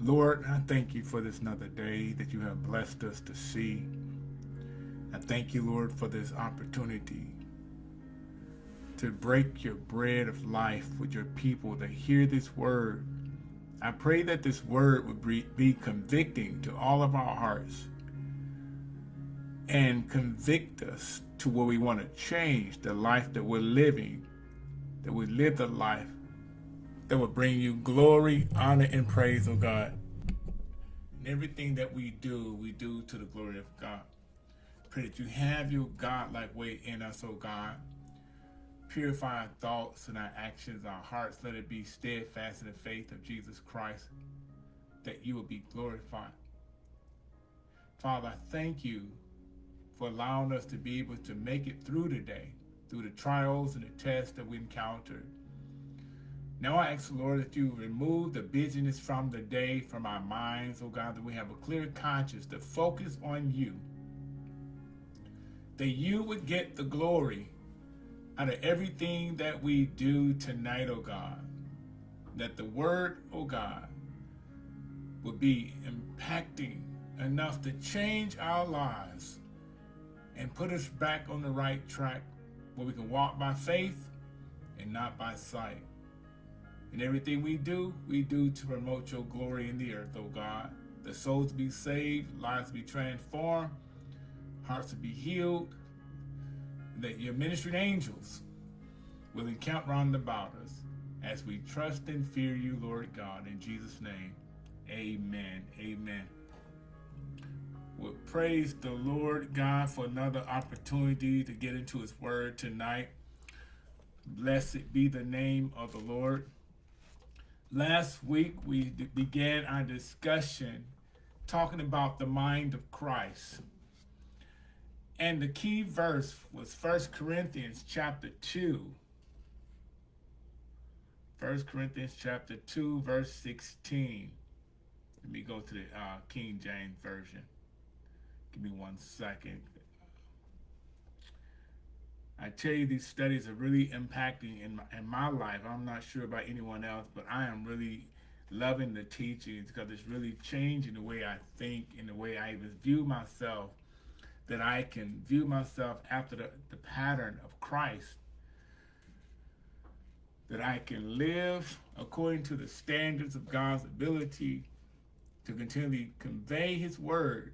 Lord, I thank you for this another day that you have blessed us to see. I thank you, Lord, for this opportunity to break your bread of life with your people that hear this word. I pray that this word would be convicting to all of our hearts and convict us to where we want to change the life that we're living, that we live the life that will bring you glory, honor, and praise, oh God. And everything that we do, we do to the glory of God. Pray that you have your God-like way in us, oh God. Purify our thoughts and our actions, our hearts. Let it be steadfast in the faith of Jesus Christ, that you will be glorified. Father, I thank you for allowing us to be able to make it through today, through the trials and the tests that we encountered. Now I ask, the Lord, that you remove the busyness from the day, from our minds, oh God, that we have a clear conscience to focus on you. That you would get the glory out of everything that we do tonight, oh God. That the word, oh God, would be impacting enough to change our lives and put us back on the right track where we can walk by faith and not by sight. And everything we do, we do to promote your glory in the earth, oh God. The souls be saved, lives be transformed, hearts to be healed, that your ministering angels will encamp round about us as we trust and fear you, Lord God. In Jesus' name, amen. Amen. Well, praise the Lord God for another opportunity to get into his word tonight. Blessed be the name of the Lord. Last week, we began our discussion talking about the mind of Christ. And the key verse was 1 Corinthians chapter 2. 1 Corinthians chapter 2, verse 16. Let me go to the uh, King James Version. Give me one second. I tell you, these studies are really impacting in my, in my life. I'm not sure about anyone else, but I am really loving the teachings because it's really changing the way I think and the way I even view myself, that I can view myself after the, the pattern of Christ, that I can live according to the standards of God's ability to continually convey his word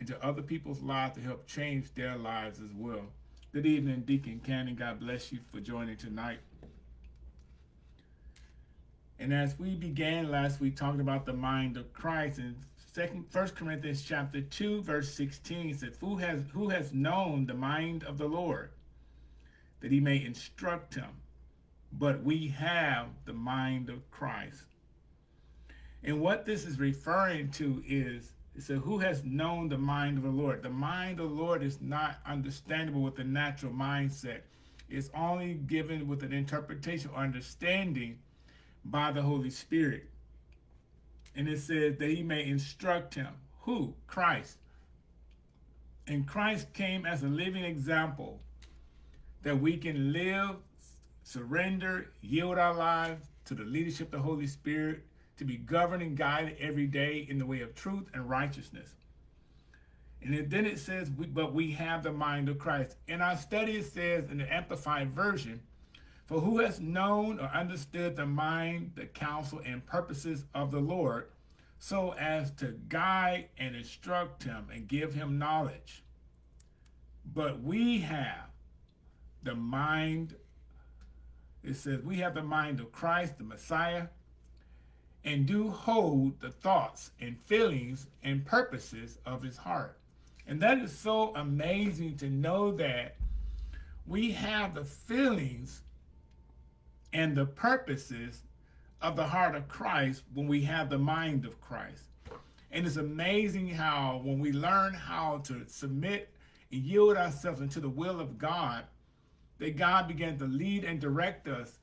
into other people's lives to help change their lives as well. Good evening, Deacon Cannon. God bless you for joining tonight. And as we began last week talking about the mind of Christ in second first Corinthians chapter 2, verse 16 says, Who has who has known the mind of the Lord, that he may instruct him? But we have the mind of Christ. And what this is referring to is it said, who has known the mind of the Lord? The mind of the Lord is not understandable with the natural mindset. It's only given with an interpretation or understanding by the Holy Spirit. And it says that he may instruct him. Who? Christ. And Christ came as a living example that we can live, surrender, yield our lives to the leadership of the Holy Spirit, to be governed and guided every day in the way of truth and righteousness. And then it says, but we have the mind of Christ. In our study, it says in the Amplified Version, for who has known or understood the mind, the counsel, and purposes of the Lord, so as to guide and instruct him and give him knowledge. But we have the mind, it says, we have the mind of Christ, the Messiah, and do hold the thoughts and feelings and purposes of his heart. And that is so amazing to know that we have the feelings and the purposes of the heart of Christ when we have the mind of Christ. And it's amazing how when we learn how to submit and yield ourselves into the will of God, that God began to lead and direct us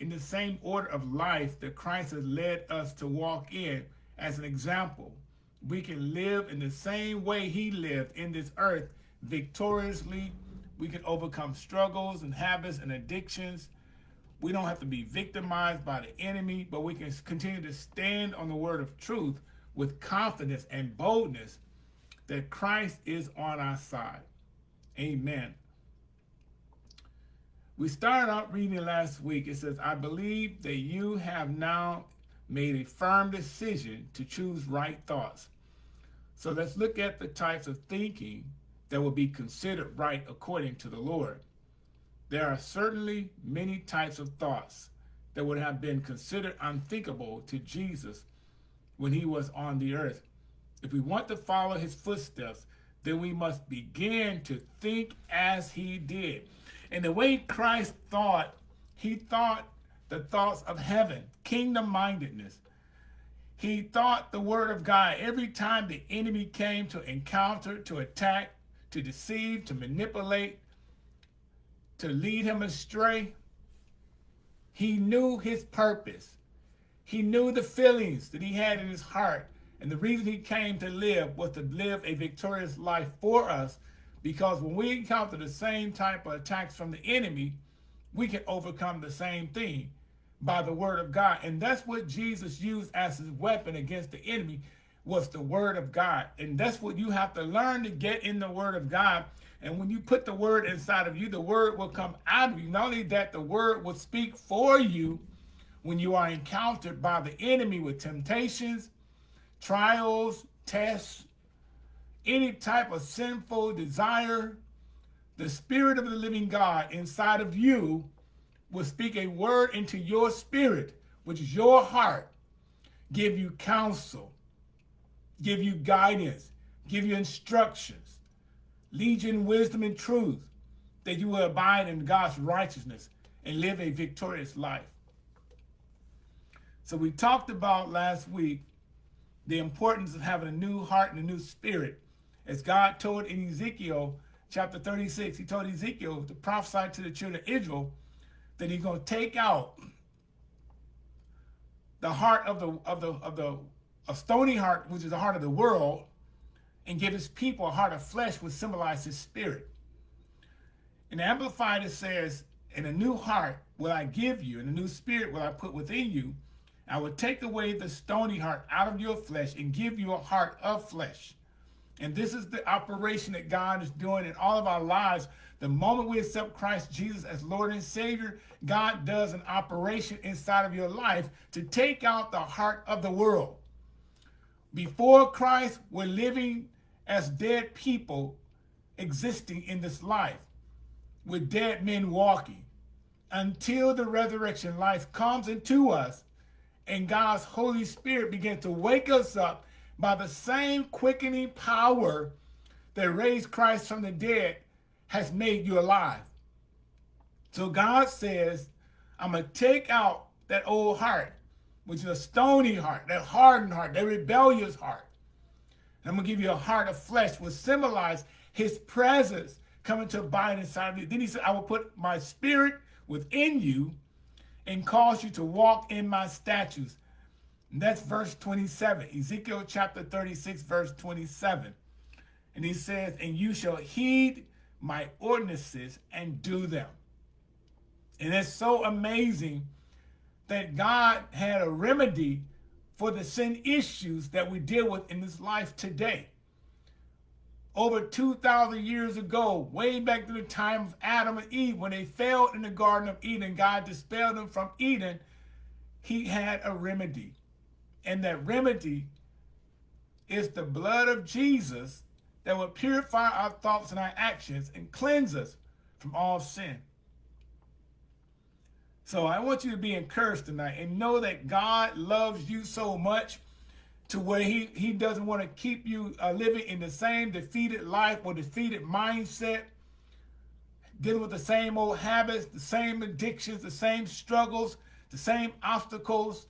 in the same order of life that Christ has led us to walk in as an example. We can live in the same way he lived in this earth victoriously. We can overcome struggles and habits and addictions We don't have to be victimized by the enemy, but we can continue to stand on the word of truth with confidence and boldness that Christ is on our side. Amen. We started out reading last week. It says, I believe that you have now made a firm decision to choose right thoughts. So let's look at the types of thinking that will be considered right according to the Lord. There are certainly many types of thoughts that would have been considered unthinkable to Jesus when he was on the earth. If we want to follow his footsteps, then we must begin to think as he did. And the way Christ thought, he thought the thoughts of heaven, kingdom-mindedness. He thought the word of God every time the enemy came to encounter, to attack, to deceive, to manipulate, to lead him astray. He knew his purpose. He knew the feelings that he had in his heart. And the reason he came to live was to live a victorious life for us. Because when we encounter the same type of attacks from the enemy, we can overcome the same thing by the word of God. And that's what Jesus used as his weapon against the enemy was the word of God. And that's what you have to learn to get in the word of God. And when you put the word inside of you, the word will come out of you. Not only that, the word will speak for you when you are encountered by the enemy with temptations, trials, tests, any type of sinful desire, the spirit of the living God inside of you will speak a word into your spirit, which is your heart, give you counsel, give you guidance, give you instructions, lead you in wisdom and truth, that you will abide in God's righteousness and live a victorious life. So we talked about last week the importance of having a new heart and a new spirit. As God told in Ezekiel chapter 36, he told Ezekiel to prophesy to the children of Israel that he's going to take out the heart of the of the of the a stony heart, which is the heart of the world, and give his people a heart of flesh, which symbolizes his spirit. And Amplified it says, "In a new heart will I give you, and a new spirit will I put within you. I will take away the stony heart out of your flesh and give you a heart of flesh." And this is the operation that God is doing in all of our lives the moment we accept Christ Jesus as Lord and Savior, God does an operation inside of your life to take out the heart of the world. Before Christ, we're living as dead people existing in this life, with dead men walking, until the resurrection life comes into us and God's Holy Spirit begins to wake us up by the same quickening power that raised Christ from the dead has made you alive. So God says, I'm going to take out that old heart, which is a stony heart, that hardened heart, that rebellious heart. And I'm going to give you a heart of flesh, which symbolize his presence coming to abide inside of you. Then he said, I will put my spirit within you and cause you to walk in my statutes. And that's verse 27, Ezekiel chapter 36, verse 27. And he says, and you shall heed my ordinances and do them. And it's so amazing that God had a remedy for the sin issues that we deal with in this life today. Over 2,000 years ago, way back to the time of Adam and Eve, when they failed in the Garden of Eden, God dispelled them from Eden, he had a remedy. And that remedy is the blood of Jesus that will purify our thoughts and our actions and cleanse us from all sin. So I want you to be encouraged tonight and know that God loves you so much to where he, he doesn't want to keep you uh, living in the same defeated life or defeated mindset, dealing with the same old habits, the same addictions, the same struggles, the same obstacles.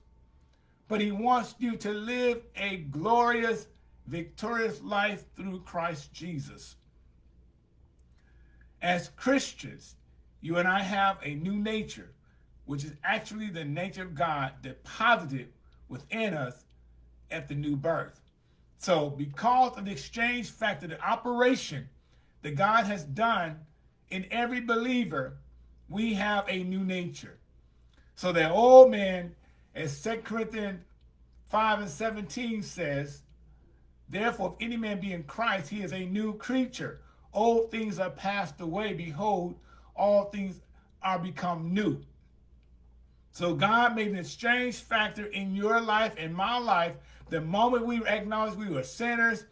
But he wants you to live a glorious victorious life through Christ Jesus. As Christians, you and I have a new nature, which is actually the nature of God deposited within us at the new birth. So because of the exchange factor, the operation that God has done in every believer, we have a new nature. So that old man, as 2 Corinthians 5 and 17 says, Therefore, if any man be in Christ, he is a new creature. Old things are passed away. Behold, all things are become new. So God made an exchange factor in your life and my life the moment we acknowledged we were sinners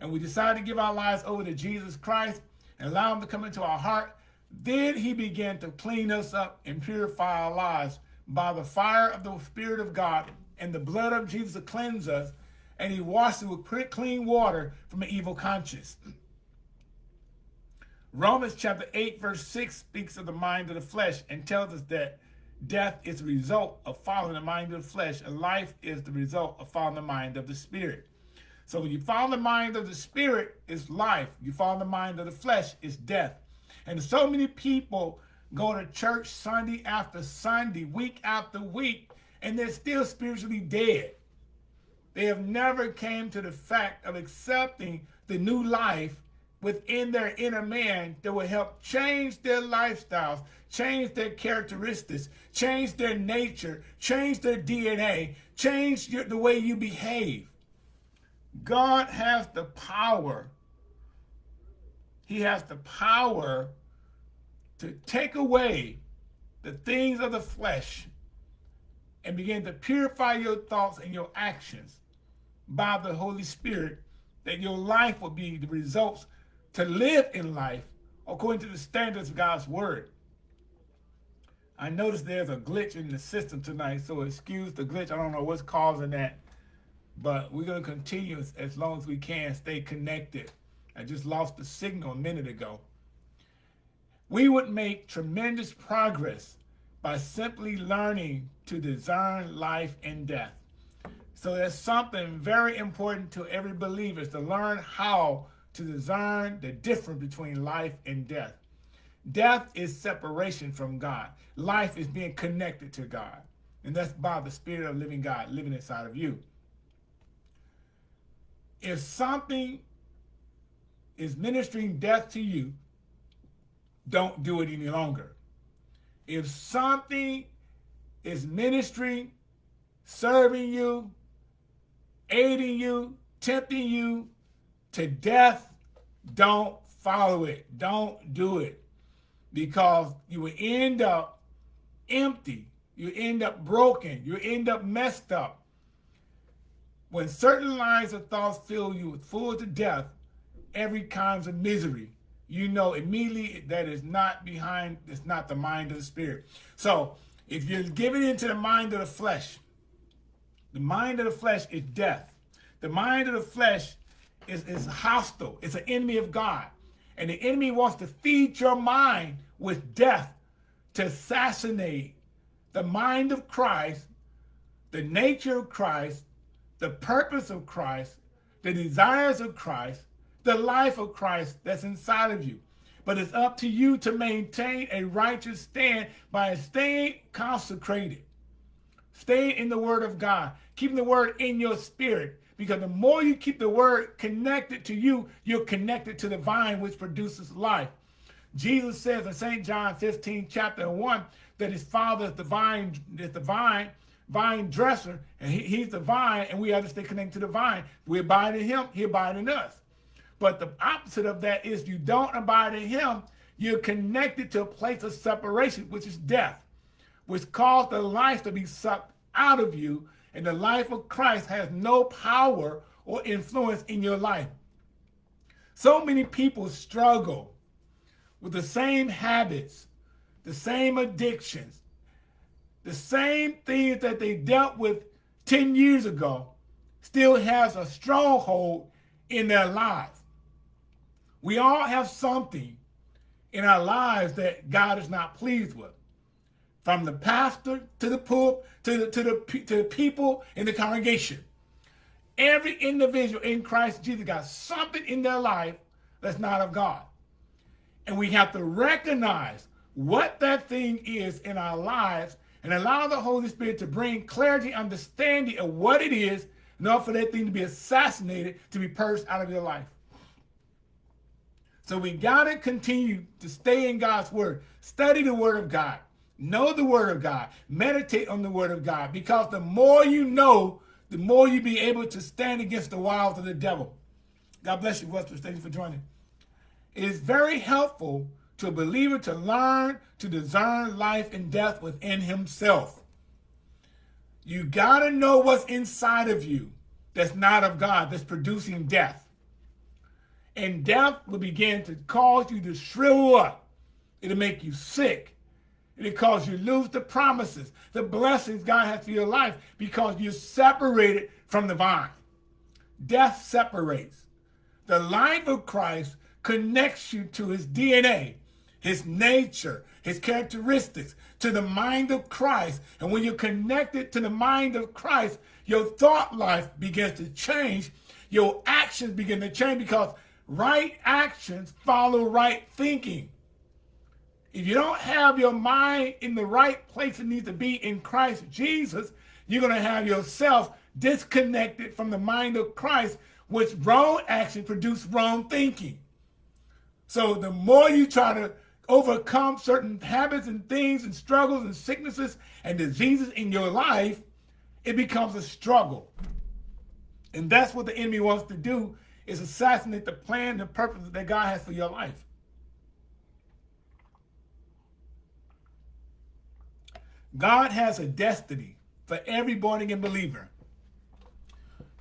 and we decided to give our lives over to Jesus Christ and allow him to come into our heart, then he began to clean us up and purify our lives by the fire of the Spirit of God and the blood of Jesus to cleanse us, and he washed it with clean water from an evil conscience. Romans chapter 8, verse 6 speaks of the mind of the flesh and tells us that death is the result of following the mind of the flesh, and life is the result of following the mind of the spirit. So when you follow the mind of the spirit, it's life. You follow the mind of the flesh, it's death. And so many people go to church Sunday after Sunday, week after week, and they're still spiritually dead. They have never came to the fact of accepting the new life within their inner man that will help change their lifestyles, change their characteristics, change their nature, change their DNA, change your, the way you behave. God has the power. He has the power to take away the things of the flesh and begin to purify your thoughts and your actions by the Holy Spirit, that your life will be the results to live in life according to the standards of God's word. I noticed there's a glitch in the system tonight, so excuse the glitch. I don't know what's causing that, but we're going to continue as, as long as we can stay connected. I just lost the signal a minute ago. We would make tremendous progress by simply learning to discern life and death. So that's something very important to every believer is to learn how to discern the difference between life and death. Death is separation from God. Life is being connected to God. And that's by the Spirit of living God living inside of you. If something is ministering death to you, don't do it any longer. If something is ministering, serving you, aiding you, tempting you to death, don't follow it. Don't do it. Because you will end up empty. You end up broken. You end up messed up. When certain lines of thoughts fill you full to death, every kind of misery, you know immediately that is not behind, it's not the mind of the spirit. So if you're giving into the mind of the flesh, the mind of the flesh is death. The mind of the flesh is, is hostile. It's an enemy of God. And the enemy wants to feed your mind with death to assassinate the mind of Christ, the nature of Christ, the purpose of Christ, the desires of Christ, the life of Christ that's inside of you. But it's up to you to maintain a righteous stand by staying consecrated, staying in the word of God, keeping the word in your spirit, because the more you keep the word connected to you, you're connected to the vine which produces life. Jesus says in St. John 15, chapter 1, that his father is the vine, is the vine, vine dresser, and he, he's the vine, and we have to stay connected to the vine. We abide in him, he abide in us. But the opposite of that is you don't abide in him, you're connected to a place of separation, which is death, which caused the life to be sucked out of you and the life of Christ has no power or influence in your life. So many people struggle with the same habits, the same addictions, the same things that they dealt with 10 years ago still has a stronghold in their lives. We all have something in our lives that God is not pleased with from the pastor to the pope to the, to the, to the people in the congregation. Every individual in Christ Jesus got something in their life that's not of God. And we have to recognize what that thing is in our lives and allow the Holy Spirit to bring clarity, understanding of what it is order for that thing to be assassinated, to be purged out of your life. So we got to continue to stay in God's word, study the word of God, Know the word of God. Meditate on the word of God because the more you know, the more you be able to stand against the wiles of the devil. God bless you, Westbrook. Thank you for joining. It is very helpful to a believer to learn to discern life and death within himself. You got to know what's inside of you that's not of God, that's producing death. And death will begin to cause you to shrivel up. It'll make you sick. It'll cause you to lose the promises, the blessings God has for your life because you're separated from the vine. Death separates. The life of Christ connects you to his DNA, his nature, his characteristics, to the mind of Christ. And when you're connected to the mind of Christ, your thought life begins to change. Your actions begin to change because right actions follow right thinking. If you don't have your mind in the right place it needs to be in Christ Jesus, you're going to have yourself disconnected from the mind of Christ, which wrong action produce wrong thinking. So the more you try to overcome certain habits and things and struggles and sicknesses and diseases in your life, it becomes a struggle. And that's what the enemy wants to do is assassinate the plan, the purpose that God has for your life. God has a destiny for every born again believer.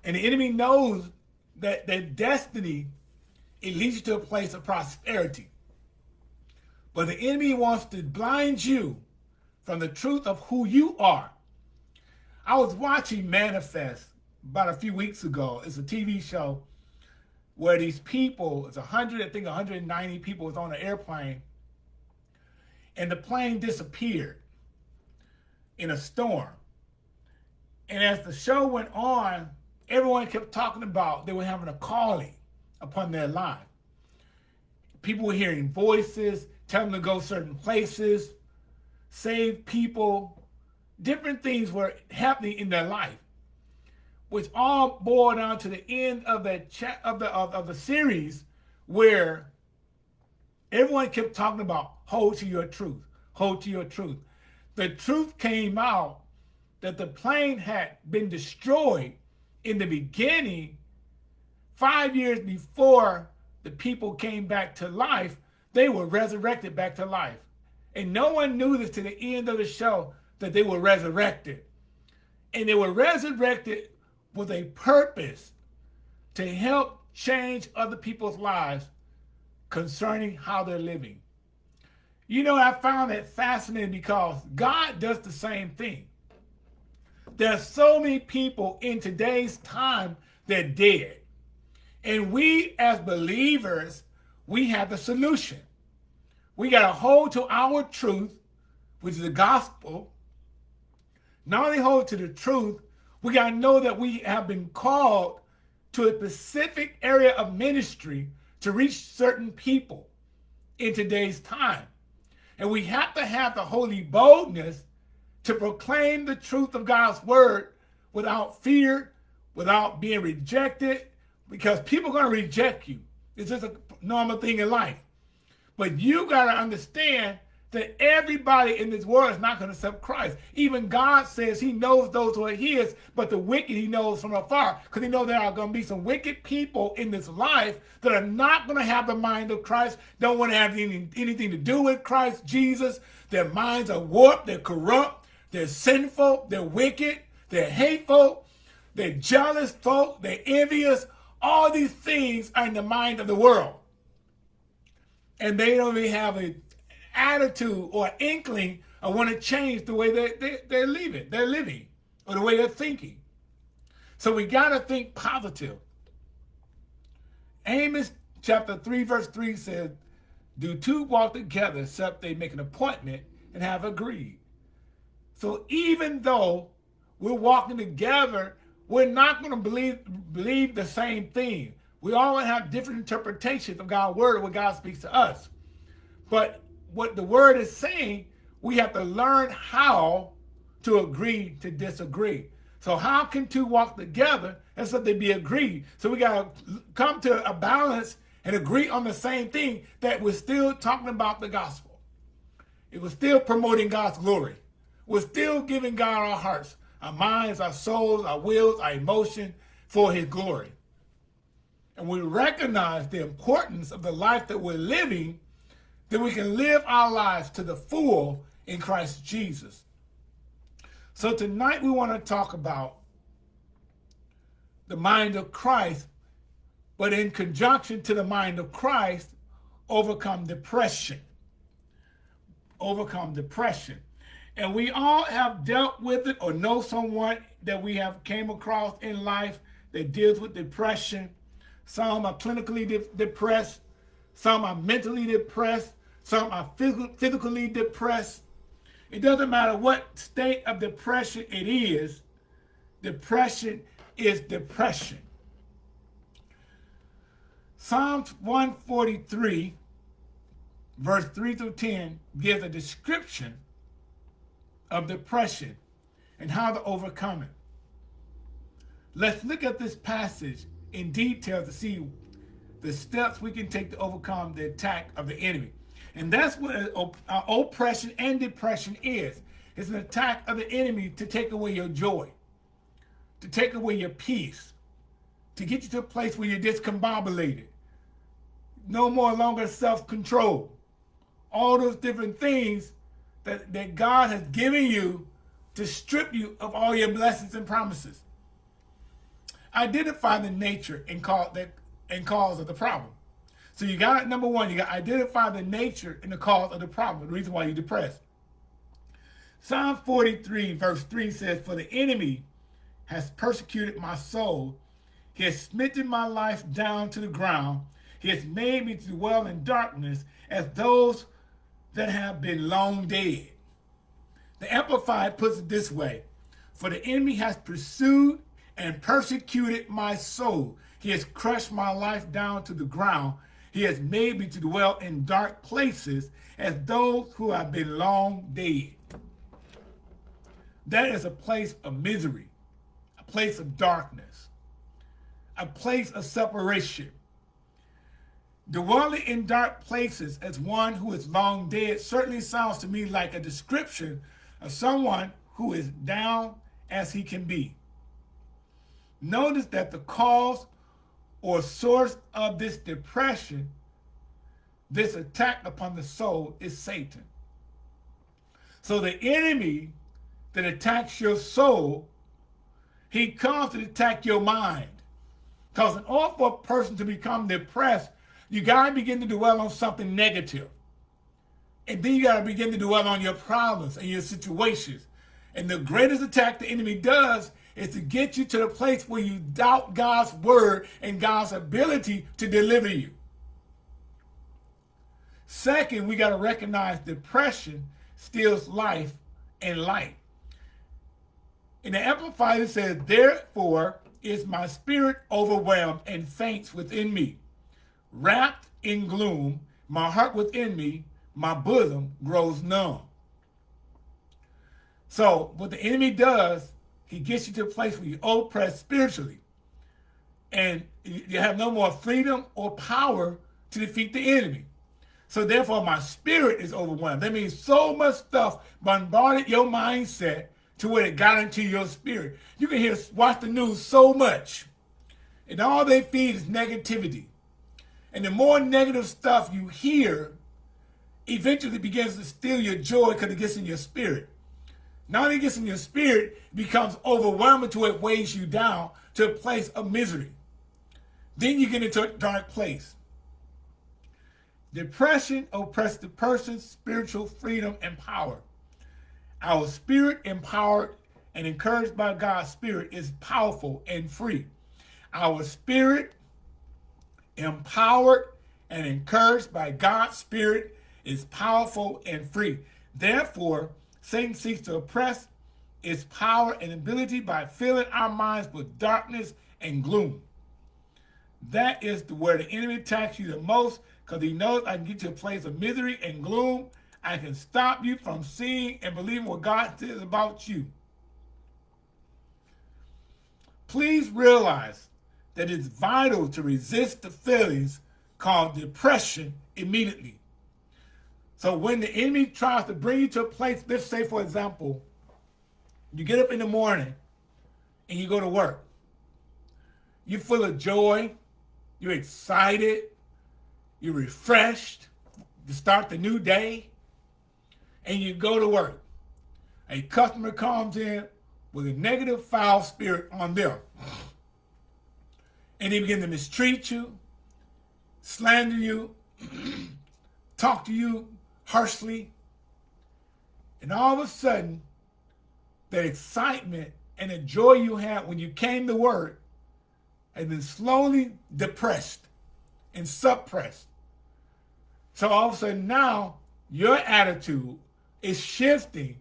And the enemy knows that that destiny, it leads you to a place of prosperity. But the enemy wants to blind you from the truth of who you are. I was watching Manifest about a few weeks ago. It's a TV show where these people, it's 100, I think 190 people was on an airplane, and the plane disappeared in a storm. And as the show went on, everyone kept talking about they were having a calling upon their life. People were hearing voices, telling them to go certain places, save people. Different things were happening in their life which all boiled down to the end of the chat of the of, of the series where everyone kept talking about hold to your truth, hold to your truth. The truth came out that the plane had been destroyed in the beginning, five years before the people came back to life, they were resurrected back to life. And no one knew this to the end of the show that they were resurrected. And they were resurrected with a purpose to help change other people's lives concerning how they're living. You know, I found that fascinating because God does the same thing. There's so many people in today's time that dead. And we as believers, we have the solution. We got to hold to our truth, which is the gospel. Not only hold to the truth, we got to know that we have been called to a specific area of ministry to reach certain people in today's time. And we have to have the holy boldness to proclaim the truth of God's word without fear, without being rejected, because people are going to reject you. It's just a normal thing in life. But you got to understand that everybody in this world is not going to accept Christ. Even God says he knows those who are his, but the wicked he knows from afar. Because he knows there are going to be some wicked people in this life that are not going to have the mind of Christ, don't want to have any, anything to do with Christ Jesus. Their minds are warped, they're corrupt, they're sinful, they're wicked, they're hateful, they're jealous folk, they're envious. All these things are in the mind of the world. And they don't even have a attitude or inkling of want to change the way they, they, they're living, they're living, or the way they're thinking. So we got to think positive. Amos chapter 3, verse 3 says, Do two walk together except they make an appointment and have agreed. So even though we're walking together, we're not going to believe, believe the same thing. We all have different interpretations of God's word when God speaks to us. But what the word is saying, we have to learn how to agree to disagree. So how can two walk together and so they be agreed? So we got to come to a balance and agree on the same thing that we're still talking about the gospel. it was still promoting God's glory. We're still giving God our hearts, our minds, our souls, our wills, our emotion for his glory. And we recognize the importance of the life that we're living, that we can live our lives to the full in Christ Jesus. So tonight we want to talk about the mind of Christ, but in conjunction to the mind of Christ, overcome depression. Overcome depression. And we all have dealt with it or know someone that we have came across in life that deals with depression. Some are clinically de depressed. Some are mentally depressed. Some are physically depressed. It doesn't matter what state of depression it is. Depression is depression. Psalms 143, verse 3 through 10, gives a description of depression and how to overcome it. Let's look at this passage in detail to see the steps we can take to overcome the attack of the enemy. And that's what oppression and depression is. It's an attack of the enemy to take away your joy, to take away your peace, to get you to a place where you're discombobulated, no more longer self-control. All those different things that, that God has given you to strip you of all your blessings and promises. Identify the nature and, call, that, and cause of the problem. So you got, number one, you got to identify the nature and the cause of the problem, the reason why you're depressed. Psalm 43 verse 3 says, For the enemy has persecuted my soul. He has smitten my life down to the ground. He has made me to dwell in darkness as those that have been long dead. The Amplified puts it this way, For the enemy has pursued and persecuted my soul. He has crushed my life down to the ground. He has made me to dwell in dark places as those who have been long dead. That is a place of misery, a place of darkness, a place of separation. Dwelling in dark places as one who is long dead certainly sounds to me like a description of someone who is down as he can be. Notice that the cause or source of this depression, this attack upon the soul is Satan. So the enemy that attacks your soul, he comes to attack your mind. Because in order for a person to become depressed, you got to begin to dwell on something negative. And then you got to begin to dwell on your problems and your situations. And the greatest attack the enemy does is to get you to the place where you doubt God's word and God's ability to deliver you. Second, we got to recognize depression steals life and light. In the Amplified, it says, Therefore is my spirit overwhelmed and faints within me. Wrapped in gloom, my heart within me, my bosom grows numb. So what the enemy does he gets you to a place where you're oppressed spiritually. And you have no more freedom or power to defeat the enemy. So therefore, my spirit is overwhelmed. That means so much stuff bombarded your mindset to where it got into your spirit. You can hear, watch the news so much. And all they feed is negativity. And the more negative stuff you hear, eventually begins to steal your joy because it gets in your spirit. Not only gets in your spirit, becomes overwhelming to it weighs you down to a place of misery. Then you get into a dark place. Depression oppresses the person's spiritual freedom and power. Our spirit empowered and encouraged by God's spirit is powerful and free. Our spirit empowered and encouraged by God's spirit is powerful and free. Therefore, Satan seeks to oppress its power and ability by filling our minds with darkness and gloom. That is where the enemy attacks you the most because he knows I can get you a place of misery and gloom. I can stop you from seeing and believing what God says about you. Please realize that it's vital to resist the feelings called depression immediately. So when the enemy tries to bring you to a place, let's say, for example, you get up in the morning and you go to work. You're full of joy. You're excited. You're refreshed to start the new day. And you go to work. A customer comes in with a negative foul spirit on them. And they begin to mistreat you, slander you, talk to you harshly. And all of a sudden, that excitement and the joy you had when you came to work has been slowly depressed and suppressed. So all of a sudden now, your attitude is shifting.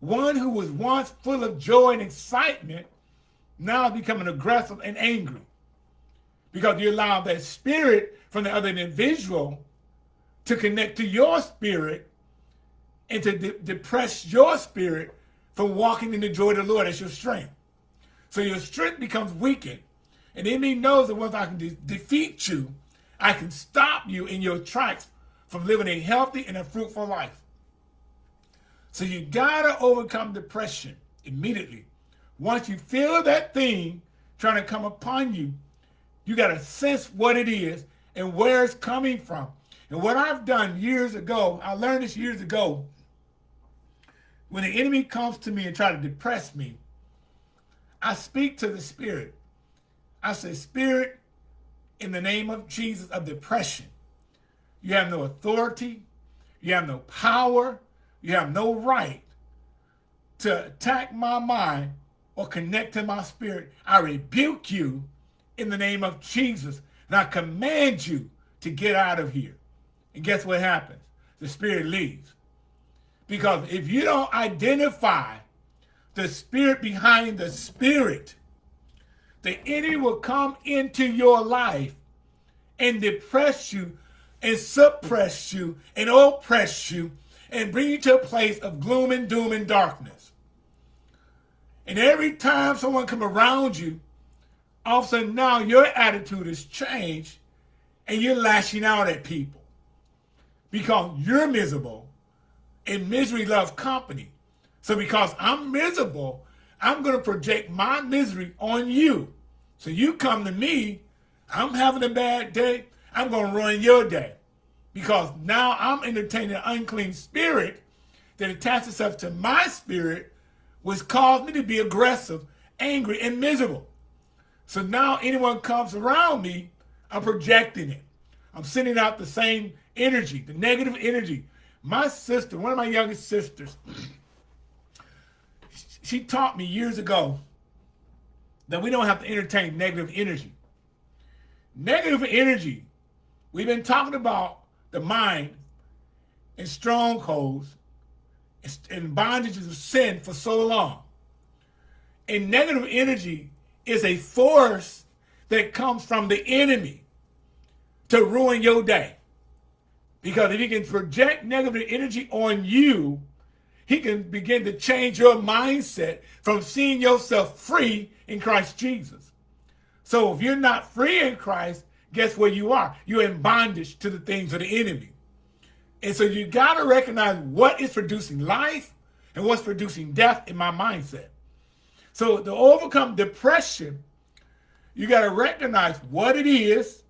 One who was once full of joy and excitement now is becoming aggressive and angry because you allow that spirit from the other individual to connect to your spirit and to de depress your spirit from walking in the joy of the Lord as your strength. So your strength becomes weakened. And the enemy knows that once I can de defeat you, I can stop you in your tracks from living a healthy and a fruitful life. So you gotta overcome depression immediately. Once you feel that thing trying to come upon you, you gotta sense what it is and where it's coming from. And what I've done years ago, I learned this years ago, when the enemy comes to me and try to depress me, I speak to the spirit. I say, spirit, in the name of Jesus of depression, you have no authority, you have no power, you have no right to attack my mind or connect to my spirit. I rebuke you in the name of Jesus, and I command you to get out of here. And guess what happens? The spirit leaves. Because if you don't identify the spirit behind the spirit, the enemy will come into your life and depress you and suppress you and oppress you and bring you to a place of gloom and doom and darkness. And every time someone come around you, all of a sudden now your attitude has changed and you're lashing out at people because you're miserable and misery loves company. So because I'm miserable, I'm going to project my misery on you. So you come to me, I'm having a bad day, I'm going to ruin your day. Because now I'm entertaining an unclean spirit that attaches itself to my spirit, which caused me to be aggressive, angry, and miserable. So now anyone comes around me, I'm projecting it. I'm sending out the same energy, the negative energy, my sister, one of my youngest sisters, she taught me years ago that we don't have to entertain negative energy. Negative energy, we've been talking about the mind and strongholds and bondages of sin for so long. And negative energy is a force that comes from the enemy to ruin your day. Because if he can project negative energy on you, he can begin to change your mindset from seeing yourself free in Christ Jesus. So if you're not free in Christ, guess where you are? You're in bondage to the things of the enemy. And so you got to recognize what is producing life and what's producing death in my mindset. So to overcome depression, you got to recognize what it is,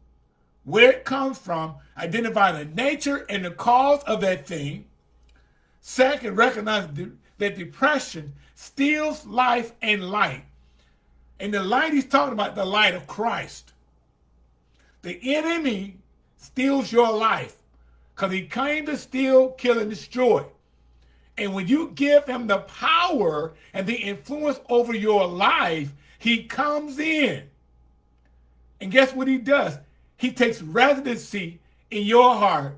where it comes from, identify the nature and the cause of that thing. Second, recognize that depression steals life and light. And the light he's talking about, the light of Christ. The enemy steals your life because he came to steal, kill, and destroy. And when you give him the power and the influence over your life, he comes in. And guess what he does? He takes residency in your heart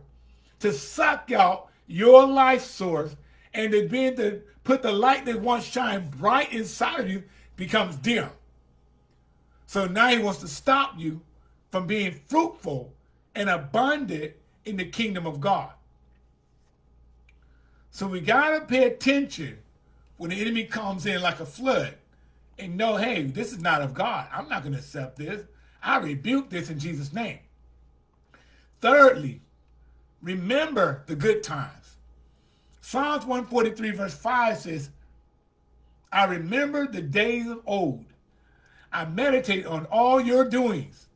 to suck out your life source and to begin to put the light that once shined bright inside of you becomes dim. So now he wants to stop you from being fruitful and abundant in the kingdom of God. So we got to pay attention when the enemy comes in like a flood and know, hey, this is not of God. I'm not going to accept this. I rebuke this in Jesus' name. Thirdly, remember the good times. Psalms 143 verse 5 says, I remember the days of old. I meditate on all your doings.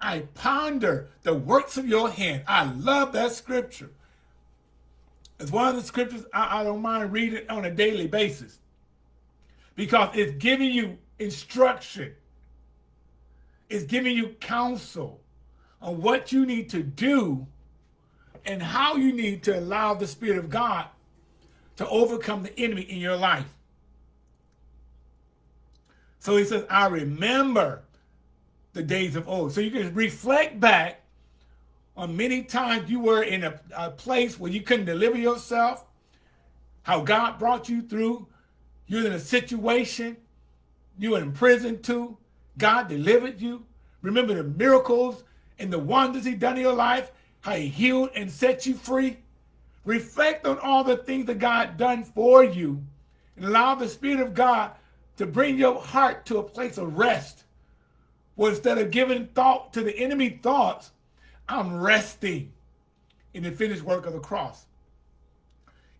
I ponder the works of your hand. I love that scripture. It's one of the scriptures I, I don't mind reading on a daily basis because it's giving you instruction. It's giving you counsel on what you need to do and how you need to allow the Spirit of God to overcome the enemy in your life. So he says, I remember the days of old. So you can reflect back on many times you were in a, a place where you couldn't deliver yourself, how God brought you through. You're in a situation, you were in prison too. God delivered you. Remember the miracles and the wonders he done in your life, how he healed and set you free. Reflect on all the things that God done for you and allow the Spirit of God to bring your heart to a place of rest. Well, instead of giving thought to the enemy thoughts, I'm resting in the finished work of the cross.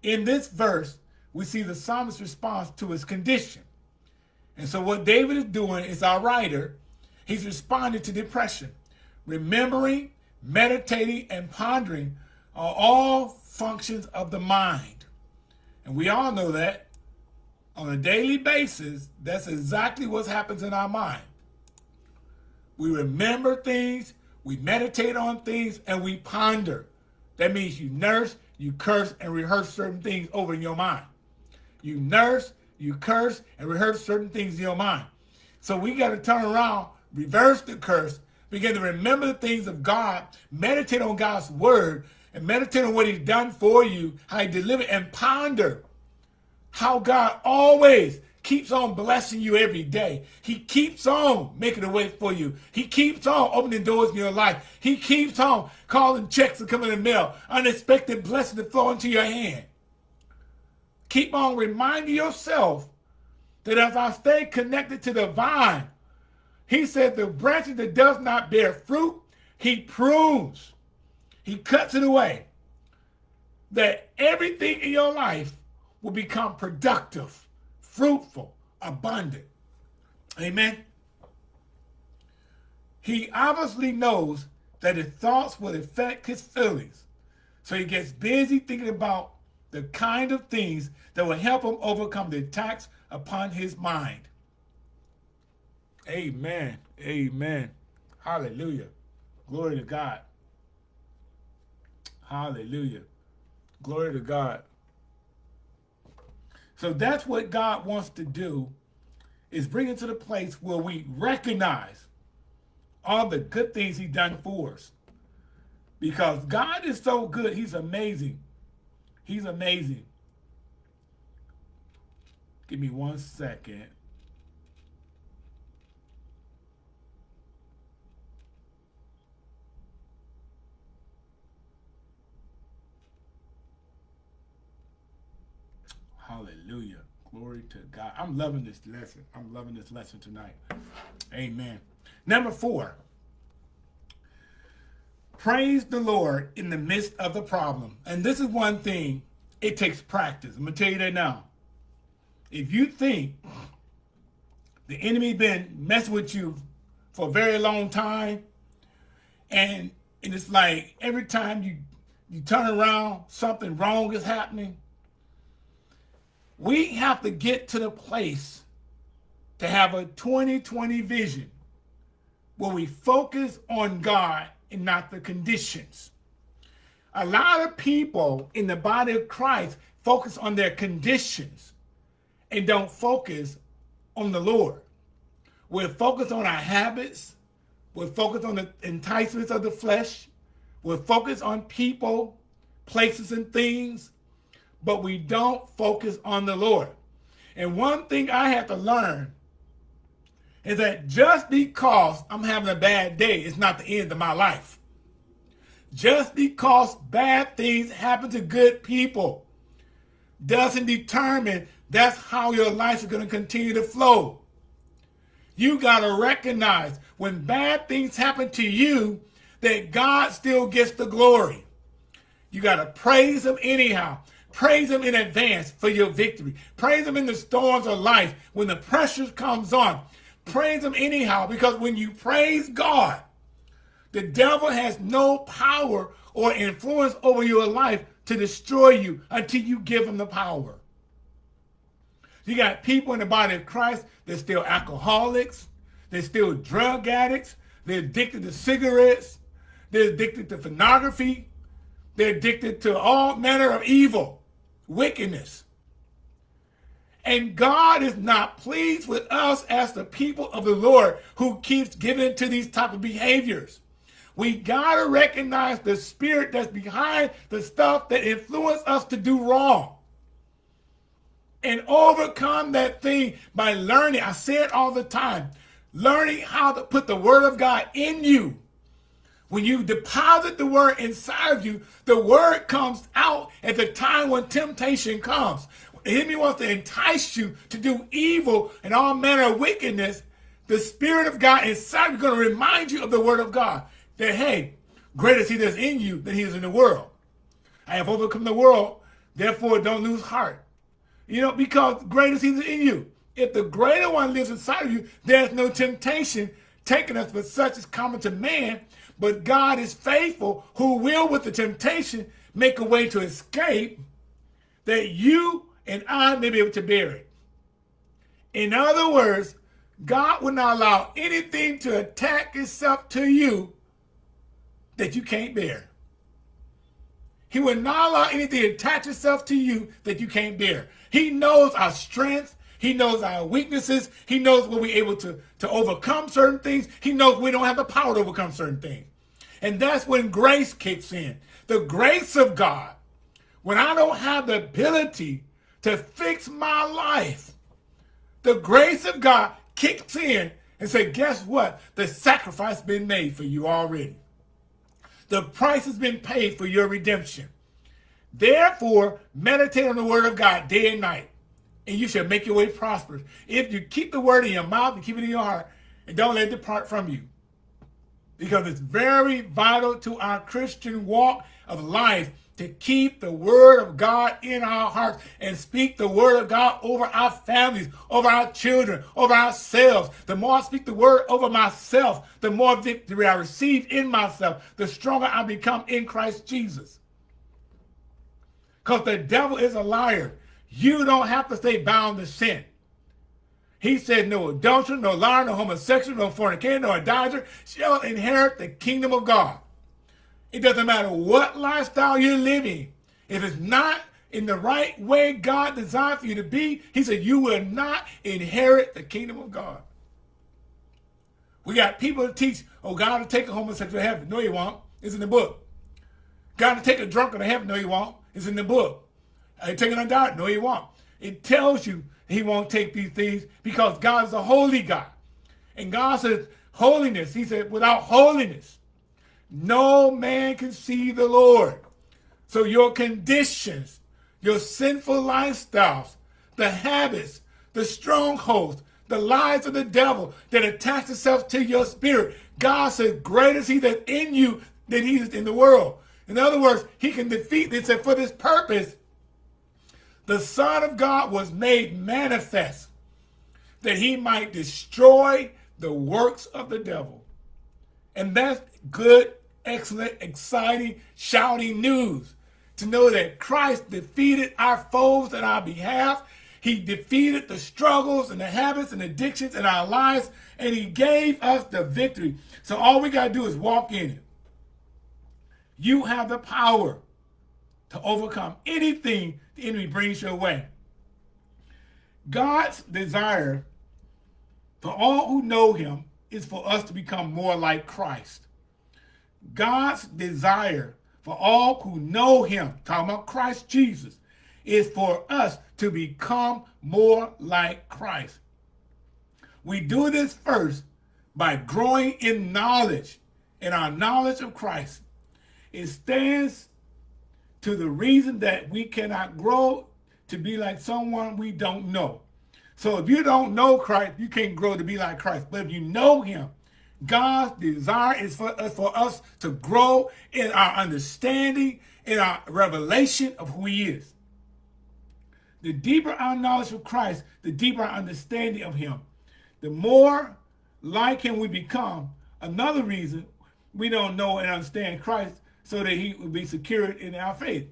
In this verse, we see the psalmist's response to his condition. And so what David is doing is our writer, he's responding to depression. Remembering, meditating, and pondering are all functions of the mind. And we all know that on a daily basis, that's exactly what happens in our mind. We remember things, we meditate on things, and we ponder. That means you nurse, you curse, and rehearse certain things over in your mind. You nurse, you curse, and rehearse certain things in your mind. So we got to turn around, reverse the curse, begin to remember the things of God, meditate on God's word, and meditate on what he's done for you, how he delivered, and ponder how God always keeps on blessing you every day. He keeps on making a way for you. He keeps on opening doors in your life. He keeps on calling checks to come in the mail, unexpected blessing to flow into your hand. Keep on reminding yourself that as I stay connected to the vine, he said the branches that does not bear fruit, he prunes. He cuts it away. That everything in your life will become productive, fruitful, abundant. Amen. He obviously knows that his thoughts will affect his feelings. So he gets busy thinking about the kind of things that will help him overcome the attacks upon his mind. Amen. Amen. Hallelujah. Glory to God. Hallelujah. Glory to God. So that's what God wants to do is bring it to the place where we recognize all the good things he's done for us. Because God is so good. He's amazing. He's amazing. Give me one second. Hallelujah. Glory to God. I'm loving this lesson. I'm loving this lesson tonight. Amen. Number four. Praise the Lord in the midst of the problem. And this is one thing, it takes practice. I'm going to tell you that now. If you think the enemy been messing with you for a very long time, and, and it's like every time you, you turn around, something wrong is happening, we have to get to the place to have a 2020 vision where we focus on God and not the conditions. A lot of people in the body of Christ focus on their conditions and don't focus on the Lord. We're focused on our habits. We're focused on the enticements of the flesh. We're focused on people, places, and things but we don't focus on the Lord. And one thing I had to learn is that just because I'm having a bad day, it's not the end of my life. Just because bad things happen to good people doesn't determine that's how your life is going to continue to flow. You got to recognize when bad things happen to you, that God still gets the glory. You got to praise him anyhow. Praise him in advance for your victory. Praise him in the storms of life when the pressure comes on. Praise him anyhow because when you praise God, the devil has no power or influence over your life to destroy you until you give him the power. You got people in the body of Christ they're still alcoholics, they're still drug addicts, they're addicted to cigarettes, they're addicted to pornography, they're addicted to all manner of evil, wickedness. And God is not pleased with us as the people of the Lord who keeps giving to these type of behaviors. We got to recognize the spirit that's behind the stuff that influence us to do wrong. And overcome that thing by learning. I say it all the time. Learning how to put the word of God in you. When you deposit the word inside of you, the word comes out at the time when temptation comes. The enemy wants to entice you to do evil and all manner of wickedness. The Spirit of God inside you is going to remind you of the Word of God. That, hey, greater is He that's in you than He is in the world. I have overcome the world, therefore don't lose heart. You know, because greater is He that's in you. If the greater one lives inside of you, there's no temptation taking us, but such is common to man. But God is faithful, who will, with the temptation, make a way to escape, that you and I may be able to bear it. In other words, God will not allow anything to attack itself to you that you can't bear. He will not allow anything to attach itself to you that you can't bear. He knows our strength. He knows our weaknesses. He knows when we're able to, to overcome certain things. He knows we don't have the power to overcome certain things. And that's when grace kicks in. The grace of God. When I don't have the ability to fix my life, the grace of God kicks in and say, guess what? The sacrifice been made for you already. The price has been paid for your redemption. Therefore, meditate on the word of God day and night, and you shall make your way prosperous. If you keep the word in your mouth and keep it in your heart, and don't let it depart from you. Because it's very vital to our Christian walk of life to keep the word of God in our hearts and speak the word of God over our families, over our children, over ourselves. The more I speak the word over myself, the more victory I receive in myself, the stronger I become in Christ Jesus. Because the devil is a liar. You don't have to stay bound to sin. He said, no adulterer, no liar, no homosexual, no fornicator, no idolater shall inherit the kingdom of God. It doesn't matter what lifestyle you're living. If it's not in the right way God designed for you to be, he said, you will not inherit the kingdom of God. We got people that teach, oh, God will take a homosexual to heaven. No, he won't. It's in the book. God will take a drunken to heaven. No, he won't. It's in the book. I take an undoubted. No, he won't. It tells you he won't take these things because God is a holy God. And God says, holiness. He said, without holiness, no man can see the Lord. So your conditions, your sinful lifestyles, the habits, the strongholds, the lies of the devil that attach itself to your spirit. God says, greater is he that in you than he is in the world. In other words, he can defeat this. And for this purpose, the Son of God was made manifest that he might destroy the works of the devil. And that's good excellent, exciting, shouting news to know that Christ defeated our foes on our behalf. He defeated the struggles and the habits and addictions in our lives, and he gave us the victory. So all we got to do is walk in it. You have the power to overcome anything the enemy brings your way. God's desire for all who know him is for us to become more like Christ. God's desire for all who know him, talking about Christ Jesus, is for us to become more like Christ. We do this first by growing in knowledge, in our knowledge of Christ. It stands to the reason that we cannot grow to be like someone we don't know. So if you don't know Christ, you can't grow to be like Christ. But if you know him, God's desire is for, uh, for us to grow in our understanding in our revelation of who he is. The deeper our knowledge of Christ, the deeper our understanding of him. The more like him we become. Another reason we don't know and understand Christ so that he will be secured in our faith.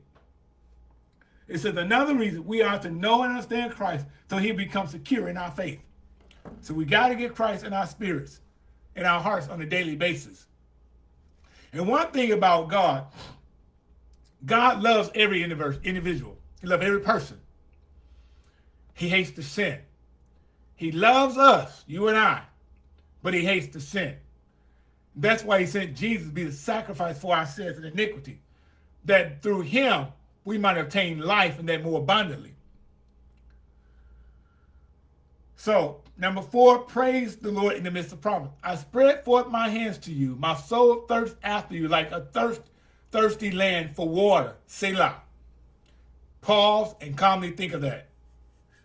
It says another reason we are to know and understand Christ so he becomes secure in our faith. So we got to get Christ in our spirits, in our hearts on a daily basis. And one thing about God, God loves every individual. He loves every person. He hates the sin. He loves us, you and I, but he hates the sin. That's why he sent Jesus to be the sacrifice for our sins and iniquity, that through him we might obtain life and that more abundantly. So, number four, praise the Lord in the midst of problems. I spread forth my hands to you. My soul thirsts after you like a thirst, thirsty land for water. Selah. Pause and calmly think of that.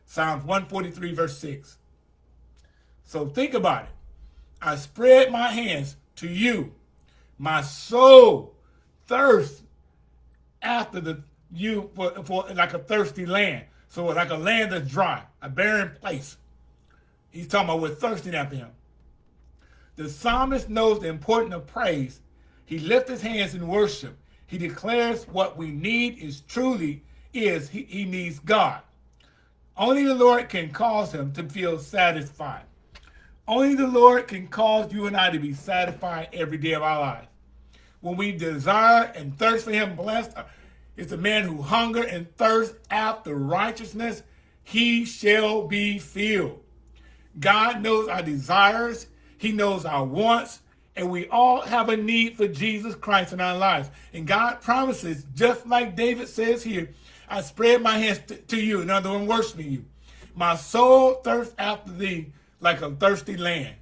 Psalms 143, verse 6. So think about it. I spread my hands to you. My soul thirsts after the you for, for like a thirsty land. So like a land that's dry, a barren place. He's talking about we're thirsting after him. The psalmist knows the importance of praise. He lifts his hands in worship. He declares what we need is truly is he, he needs God. Only the Lord can cause him to feel satisfied. Only the Lord can cause you and I to be satisfied every day of our lives. When we desire and thirst for him, blessed uh, is the man who hunger and thirst after righteousness, he shall be filled. God knows our desires. He knows our wants. And we all have a need for Jesus Christ in our lives. And God promises, just like David says here, I spread my hands to you. In other words, worshiping you. My soul thirsts after thee like a thirsty land.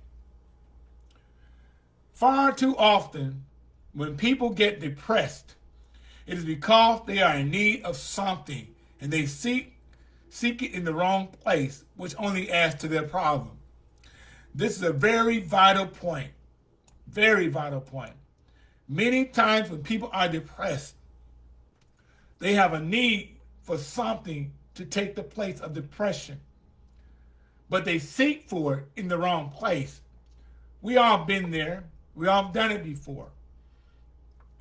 Far too often, when people get depressed, it is because they are in need of something and they seek seek it in the wrong place, which only adds to their problem. This is a very vital point. Very vital point. Many times when people are depressed, they have a need for something to take the place of depression. But they seek for it in the wrong place. We all been there. We all done it before.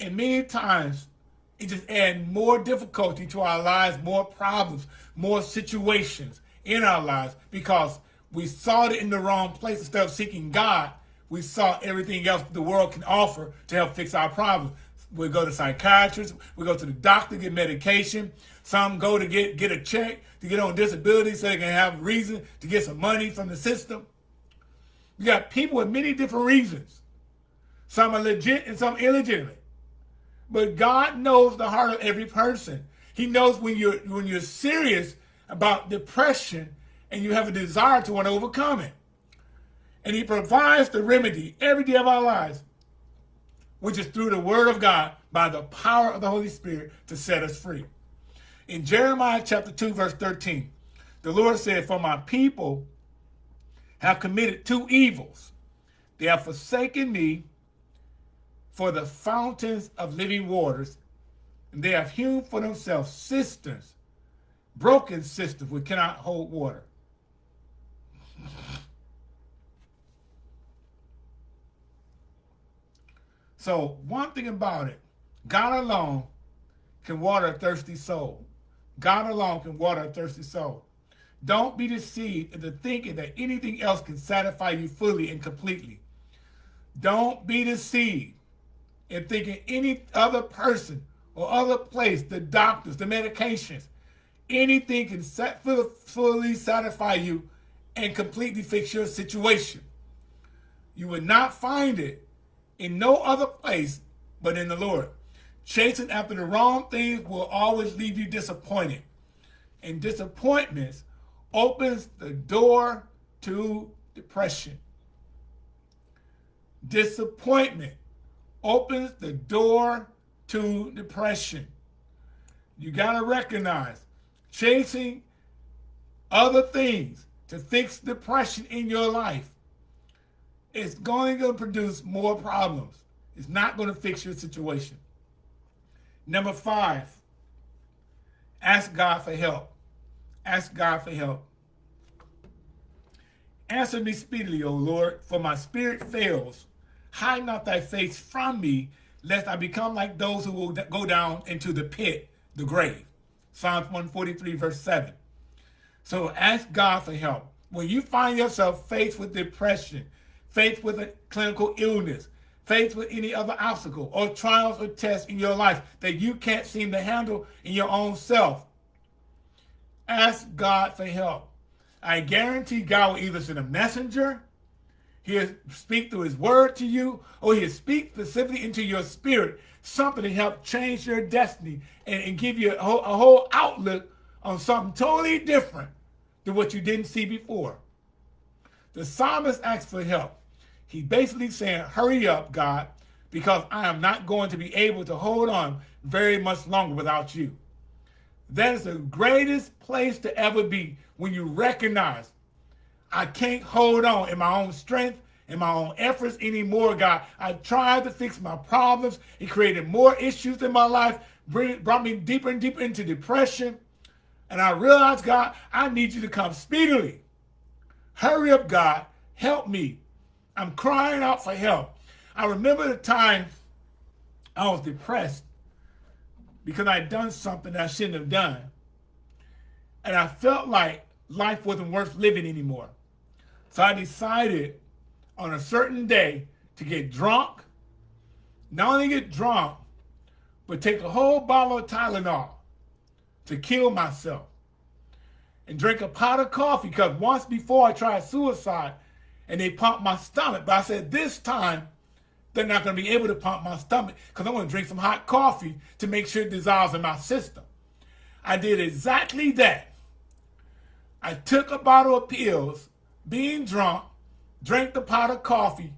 And many times it just adds more difficulty to our lives, more problems, more situations in our lives because we sought it in the wrong place. Instead of seeking God, we saw everything else the world can offer to help fix our problems. We go to psychiatrists, we go to the doctor, get medication. Some go to get, get a check to get on disability so they can have a reason to get some money from the system. You got people with many different reasons. Some are legit and some illegitimate. But God knows the heart of every person. He knows when you're when you're serious about depression and you have a desire to want to overcome it. And he provides the remedy every day of our lives, which is through the word of God by the power of the Holy Spirit to set us free. In Jeremiah chapter 2, verse 13, the Lord said, For my people have committed two evils. They have forsaken me for the fountains of living waters, and they have hewn for themselves cisterns, broken cisterns which cannot hold water. So one thing about it, God alone can water a thirsty soul. God alone can water a thirsty soul. Don't be deceived into thinking that anything else can satisfy you fully and completely. Don't be deceived and thinking any other person or other place, the doctors, the medications, anything can fully satisfy you and completely fix your situation. You will not find it in no other place but in the Lord. Chasing after the wrong things will always leave you disappointed. And disappointments opens the door to depression. Disappointment opens the door to depression. You got to recognize chasing other things to fix depression in your life is going to produce more problems. It's not going to fix your situation. Number five, ask God for help. Ask God for help. Answer me speedily, O Lord, for my spirit fails. Hide not thy face from me, lest I become like those who will go down into the pit, the grave. Psalms 143, verse 7. So ask God for help. When you find yourself faced with depression, faced with a clinical illness, faced with any other obstacle or trials or tests in your life that you can't seem to handle in your own self, ask God for help. I guarantee God will either send a messenger, he'll speak through his word to you, or he'll speak specifically into your spirit, something to help change your destiny and, and give you a whole, a whole outlook on something totally different than what you didn't see before. The psalmist asks for help. He's basically saying, hurry up, God, because I am not going to be able to hold on very much longer without you. That is the greatest place to ever be when you recognize I can't hold on in my own strength, in my own efforts anymore, God. I tried to fix my problems. It created more issues in my life, brought me deeper and deeper into depression. And I realized, God, I need you to come speedily. Hurry up, God. Help me. I'm crying out for help. I remember the time I was depressed because I'd done something I shouldn't have done. And I felt like life wasn't worth living anymore. So I decided on a certain day to get drunk, not only get drunk, but take a whole bottle of Tylenol to kill myself and drink a pot of coffee because once before I tried suicide and they pumped my stomach. But I said, this time, they're not going to be able to pump my stomach because I'm going to drink some hot coffee to make sure it dissolves in my system. I did exactly that. I took a bottle of pills, being drunk, drank the pot of coffee,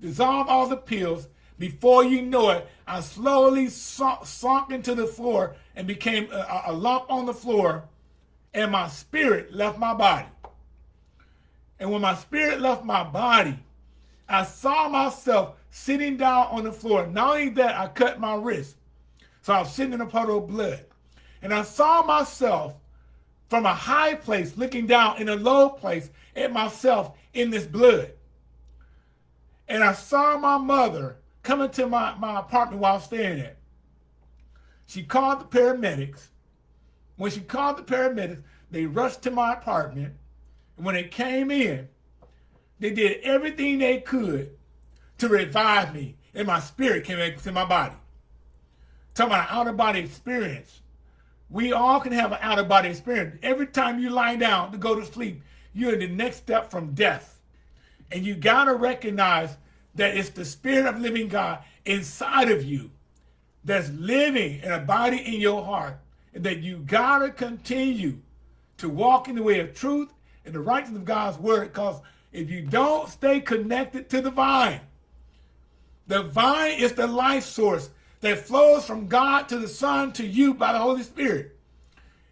dissolved all the pills. Before you know it, I slowly sunk, sunk into the floor and became a, a lump on the floor, and my spirit left my body. And when my spirit left my body, I saw myself sitting down on the floor. Not only that, I cut my wrist. So I was sitting in a puddle of blood. And I saw myself from a high place looking down in a low place at myself in this blood. And I saw my mother coming to my, my apartment while I was staying there. She called the paramedics. When she called the paramedics, they rushed to my apartment. When it came in, they did everything they could to revive me. And my spirit came back to my body. Talking about an out-of-body experience. We all can have an out-of-body experience. Every time you lie down to go to sleep, you're in the next step from death. And you got to recognize that it's the spirit of living God inside of you that's living and abiding in your heart. And that you got to continue to walk in the way of truth and the righteousness of God's word. Because if you don't stay connected to the vine, the vine is the life source that flows from God to the Son to you by the Holy Spirit.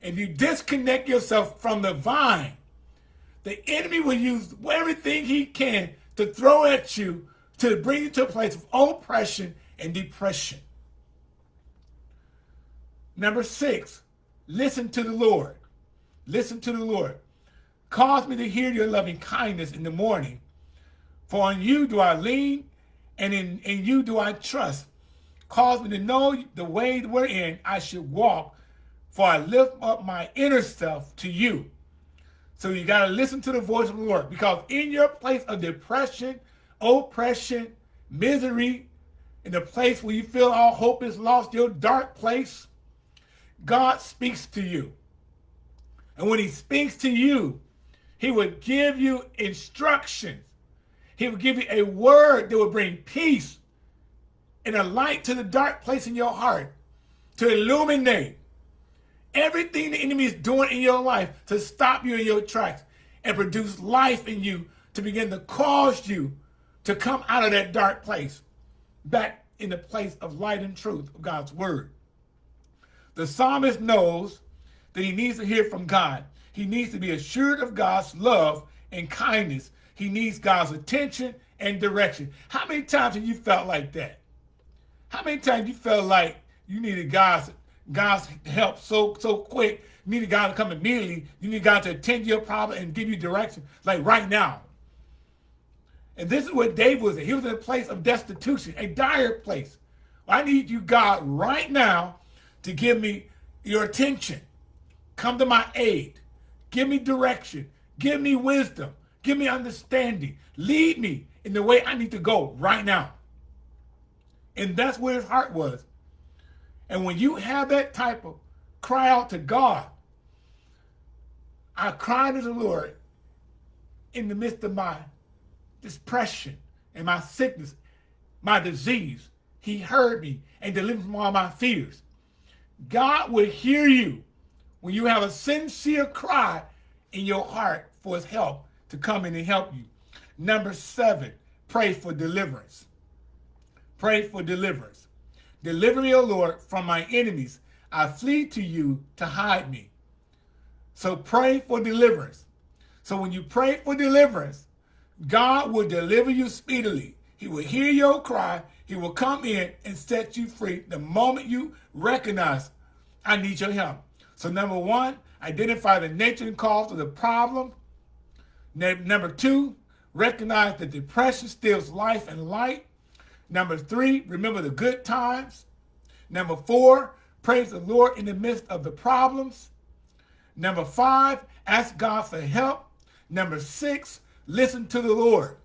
If you disconnect yourself from the vine, the enemy will use everything he can to throw at you to bring you to a place of oppression and depression. Number six, listen to the Lord. Listen to the Lord. Cause me to hear your loving kindness in the morning. For on you do I lean, and in, in you do I trust. Cause me to know the way wherein I should walk, for I lift up my inner self to you. So you got to listen to the voice of the Lord, because in your place of depression, oppression, misery, in the place where you feel all hope is lost, your dark place, God speaks to you. And when he speaks to you, he would give you instructions. He would give you a word that would bring peace and a light to the dark place in your heart to illuminate everything the enemy is doing in your life to stop you in your tracks and produce life in you to begin to cause you to come out of that dark place back in the place of light and truth of God's word. The psalmist knows that he needs to hear from God. He needs to be assured of God's love and kindness. He needs God's attention and direction. How many times have you felt like that? How many times you felt like you needed God's God's help so so quick. You needed God to come immediately. You need God to attend your problem and give you direction, like right now. And this is what David was in. He was in a place of destitution, a dire place. I need you, God, right now to give me your attention. Come to my aid. Give me direction. Give me wisdom. Give me understanding. Lead me in the way I need to go right now. And that's where his heart was. And when you have that type of cry out to God, I cried to the Lord in the midst of my depression and my sickness, my disease. He heard me and delivered me from all my fears. God will hear you when you have a sincere cry in your heart for his help to come in and help you. Number seven, pray for deliverance. Pray for deliverance. Deliver me, O Lord, from my enemies. I flee to you to hide me. So pray for deliverance. So when you pray for deliverance, God will deliver you speedily. He will hear your cry. He will come in and set you free the moment you recognize, I need your help. So number one, identify the nature and cause of the problem. Number two, recognize that depression steals life and light. Number three, remember the good times. Number four, praise the Lord in the midst of the problems. Number five, ask God for help. Number six, listen to the Lord.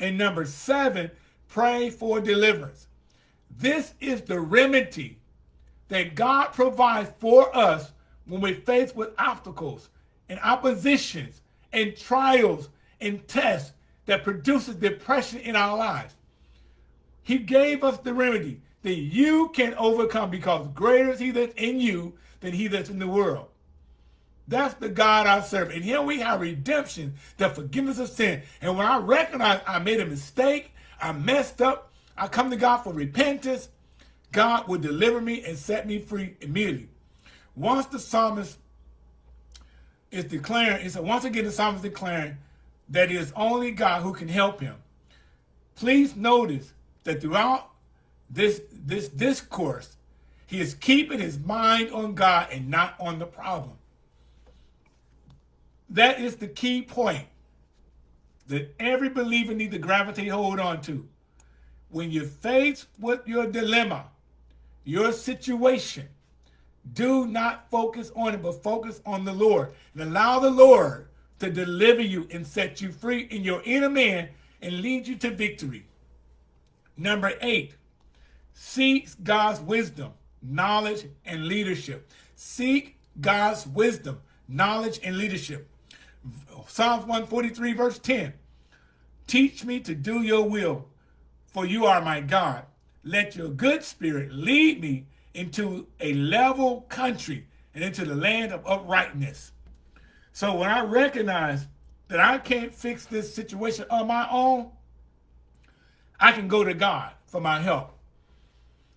And number seven, pray for deliverance. This is the remedy that God provides for us when we're faced with obstacles and oppositions and trials and tests that produces depression in our lives. He gave us the remedy that you can overcome because greater is he that's in you than he that's in the world. That's the God I serve. And here we have redemption, the forgiveness of sin. And when I recognize I made a mistake, I messed up, I come to God for repentance, God will deliver me and set me free immediately. Once the psalmist is declaring, it's a, once again the psalmist is declaring that it is only God who can help him. Please notice that throughout this, this discourse, he is keeping his mind on God and not on the problem. That is the key point that every believer needs to gravitate hold on to. When you're faced with your dilemma, your situation, do not focus on it, but focus on the Lord. And allow the Lord to deliver you and set you free in your inner man and lead you to victory. Number eight, seek God's wisdom, knowledge, and leadership. Seek God's wisdom, knowledge, and leadership. Psalms 143, verse 10. Teach me to do your will, for you are my God. Let your good spirit lead me into a level country and into the land of uprightness. So when I recognize that I can't fix this situation on my own, I can go to God for my help.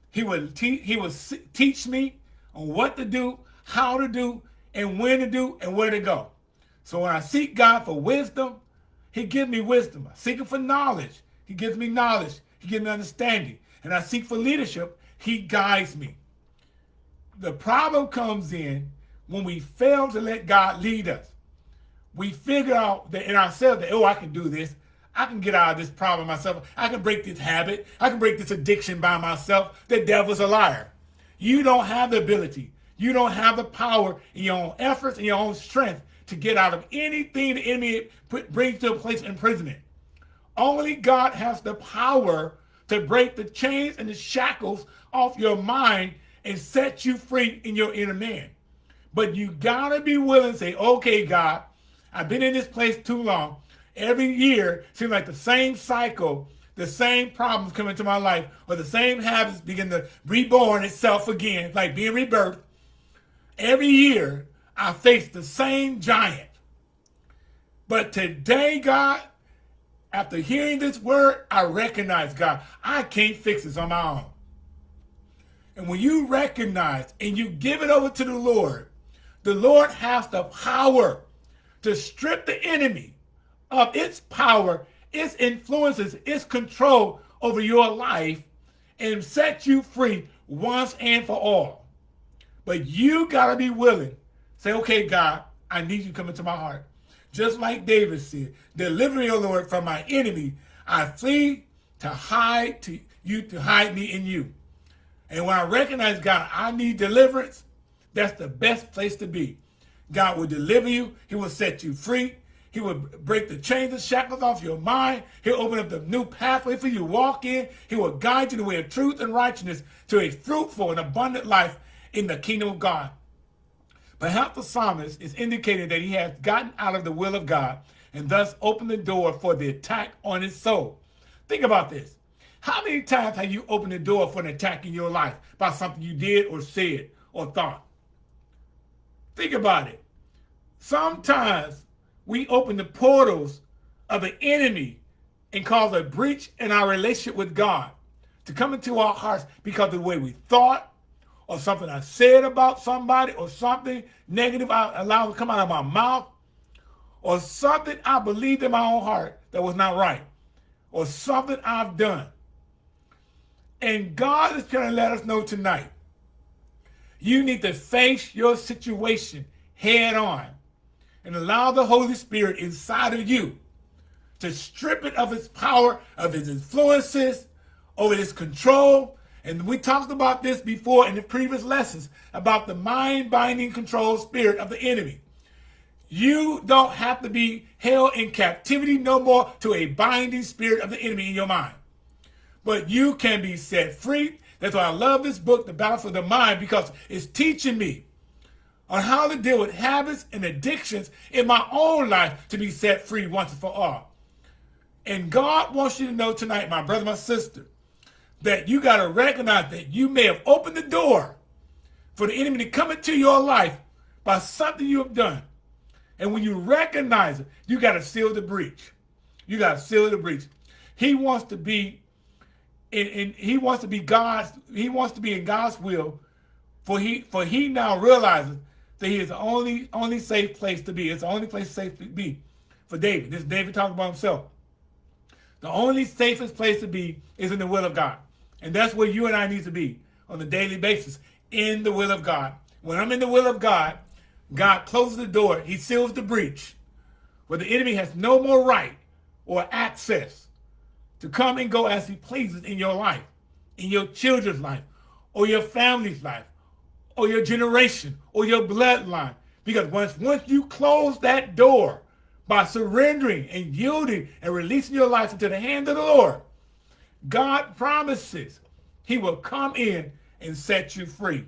He would, he would teach me on what to do, how to do, and when to do, and where to go. So when I seek God for wisdom, he gives me wisdom. I seek him for knowledge. He gives me knowledge. He gives me understanding. And I seek for leadership. He guides me. The problem comes in when we fail to let God lead us. We figure out that in ourselves that, oh, I can do this. I can get out of this problem myself. I can break this habit. I can break this addiction by myself. The devil's a liar. You don't have the ability. You don't have the power in your own efforts and your own strength to get out of anything the enemy brings to a place of imprisonment. Only God has the power to break the chains and the shackles off your mind and set you free in your inner man. But you gotta be willing to say, okay, God, I've been in this place too long. Every year seems like the same cycle, the same problems come into my life, or the same habits begin to reborn itself again, like being rebirthed. Every year, I face the same giant. But today, God, after hearing this word, I recognize, God, I can't fix this on my own. And when you recognize and you give it over to the Lord, the Lord has the power to strip the enemy of its power, its influences, its control over your life and set you free once and for all. But you got to be willing. Say, okay, God, I need you to come into my heart. Just like David said, deliver O Lord, from my enemy. I flee to hide to you to hide me in you. And when I recognize, God, I need deliverance, that's the best place to be. God will deliver you. He will set you free. He will break the chains and shackles off your mind. He'll open up the new pathway for you to walk in. He will guide you the way of truth and righteousness to a fruitful and abundant life in the kingdom of God. Perhaps the psalmist is indicating that he has gotten out of the will of God and thus opened the door for the attack on his soul. Think about this. How many times have you opened the door for an attack in your life by something you did or said or thought? Think about it. Sometimes we open the portals of the enemy and cause a breach in our relationship with God to come into our hearts because of the way we thought or something I said about somebody or something negative I allowed to come out of my mouth or something I believed in my own heart that was not right or something I've done. And God is trying to let us know tonight, you need to face your situation head on and allow the Holy Spirit inside of you to strip it of its power, of its influences, over its control. And we talked about this before in the previous lessons about the mind-binding control spirit of the enemy. You don't have to be held in captivity no more to a binding spirit of the enemy in your mind. But you can be set free. That's why I love this book, The Battle for the Mind, because it's teaching me on how to deal with habits and addictions in my own life to be set free once and for all. And God wants you to know tonight, my brother, my sister, that you got to recognize that you may have opened the door for the enemy to come into your life by something you have done. And when you recognize it, you got to seal the breach. You got to seal the breach. He wants to be in, he wants to be God's, he wants to be in God's will for he for he now realizes that he is the only only safe place to be. It's the only place safe to be for David. This is David talking about himself. The only safest place to be is in the will of God. And that's where you and I need to be on a daily basis, in the will of God. When I'm in the will of God, God closes the door. He seals the breach where the enemy has no more right or access to come and go as he pleases in your life, in your children's life, or your family's life, or your generation, or your bloodline. Because once, once you close that door by surrendering and yielding and releasing your life into the hand of the Lord, God promises he will come in and set you free.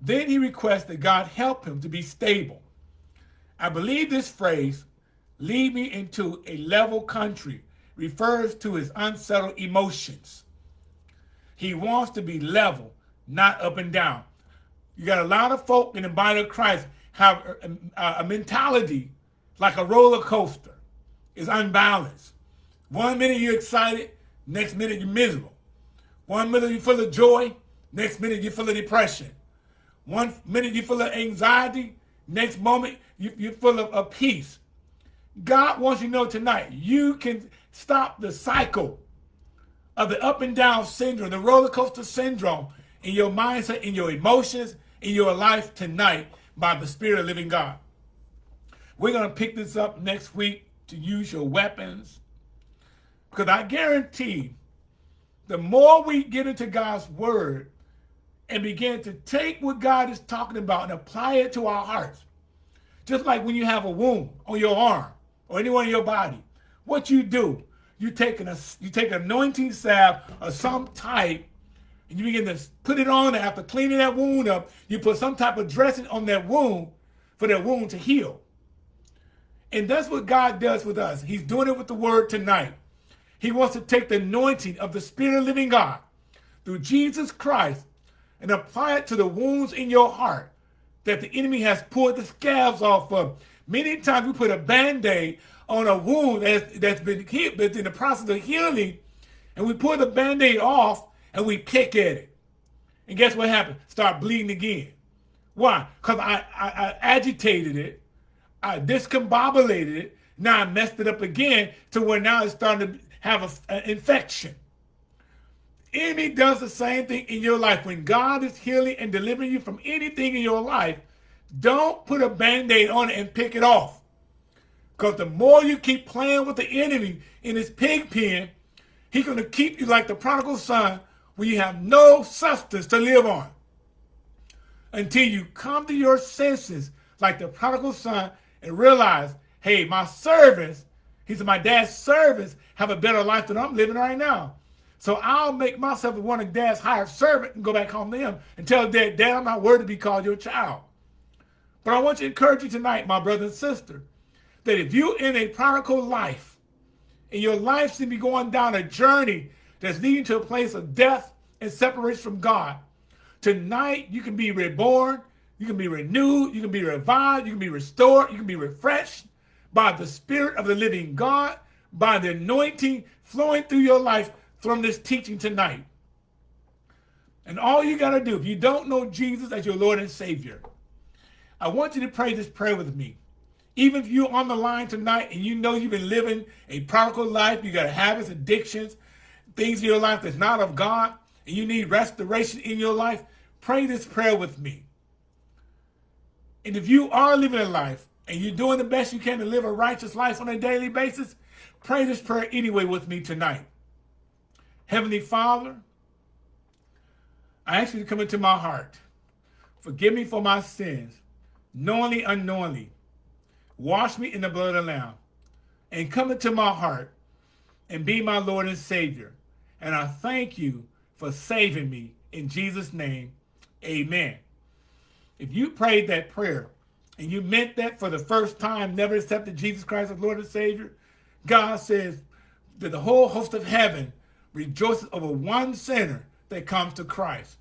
Then he requests that God help him to be stable. I believe this phrase, lead me into a level country, refers to his unsettled emotions. He wants to be level, not up and down. You got a lot of folk in the body of Christ have a, a mentality like a roller coaster. It's unbalanced. One minute you're excited, next minute you're miserable. One minute you're full of joy, next minute you're full of depression. One minute you're full of anxiety, next moment you, are full of, of peace. God wants you to know tonight, you can stop the cycle of the up and down syndrome, the roller coaster syndrome in your mindset, in your emotions, in your life tonight by the Spirit of living God. We're going to pick this up next week to use your weapons. Because I guarantee the more we get into God's word and begin to take what God is talking about and apply it to our hearts, just like when you have a wound on your arm or anywhere in your body, what you do, you take an you take an anointing salve of some type, and you begin to put it on. After cleaning that wound up, you put some type of dressing on that wound for that wound to heal. And that's what God does with us. He's doing it with the word tonight. He wants to take the anointing of the Spirit of living God through Jesus Christ and apply it to the wounds in your heart that the enemy has pulled the scabs off of. Many times we put a band-aid on a wound that's, that's been healed, that's in the process of healing, and we pull the band-aid off and we pick at it. And guess what happened? Start bleeding again. Why? Because I, I, I, agitated it, I discombobulated it, now I messed it up again to where now it's starting to have an infection. Enemy does the same thing in your life. When God is healing and delivering you from anything in your life, don't put a band-aid on it and pick it off. Because the more you keep playing with the enemy in his pig pen, he's going to keep you like the prodigal son where you have no substance to live on. Until you come to your senses like the prodigal son and realize, hey, my servants, he's my dad's servants have a better life than I'm living right now. So I'll make myself one of dad's hired servant and go back home to him and tell dad, dad, I'm not worthy to be called your child. But I want to encourage you tonight, my brother and sister, that if you're in a prodigal life and your life seems to be going down a journey that's leading to a place of death and separation from God, tonight you can be reborn, you can be renewed, you can be revived, you can be restored, you can be refreshed by the Spirit of the living God, by the anointing flowing through your life from this teaching tonight. And all you got to do, if you don't know Jesus as your Lord and Savior, I want you to pray this prayer with me. Even if you're on the line tonight and you know you've been living a prodigal life, you got habits, addictions, things in your life that's not of God, and you need restoration in your life, pray this prayer with me. And if you are living a life and you're doing the best you can to live a righteous life on a daily basis, pray this prayer anyway with me tonight. Heavenly Father, I ask you to come into my heart. Forgive me for my sins, knowingly, unknowingly. Wash me in the blood of the Lamb and come into my heart and be my Lord and Savior. And I thank you for saving me. In Jesus' name, amen. If you prayed that prayer and you meant that for the first time, never accepted Jesus Christ as Lord and Savior, God says that the whole host of heaven rejoices over one sinner that comes to Christ.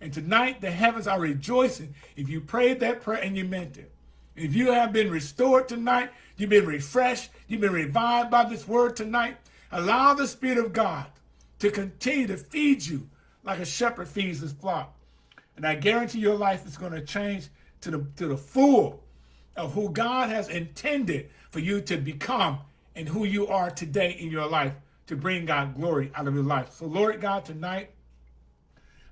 And tonight, the heavens are rejoicing if you prayed that prayer and you meant it. If you have been restored tonight, you've been refreshed, you've been revived by this word tonight, allow the Spirit of God to continue to feed you like a shepherd feeds his flock. And I guarantee your life is going to change to the, to the full of who God has intended for you to become and who you are today in your life to bring God glory out of your life. So Lord God, tonight,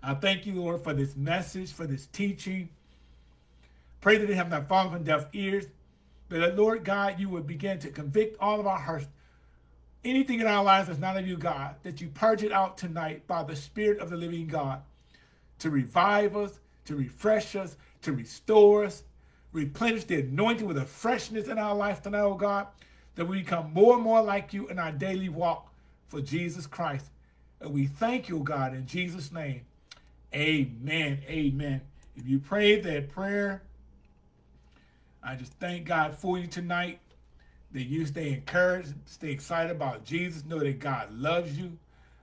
I thank you, Lord, for this message, for this teaching. Pray that they have not fallen on deaf ears, but that, Lord God, you would begin to convict all of our hearts. Anything in our lives that's not of you, God, that you purge it out tonight by the Spirit of the living God to revive us, to refresh us, to restore us, replenish the anointing with a freshness in our life tonight, oh God, that we become more and more like you in our daily walk for Jesus Christ. And we thank you, God, in Jesus' name. Amen. Amen. If you prayed that prayer, I just thank God for you tonight. That you stay encouraged, stay excited about Jesus. Know that God loves you.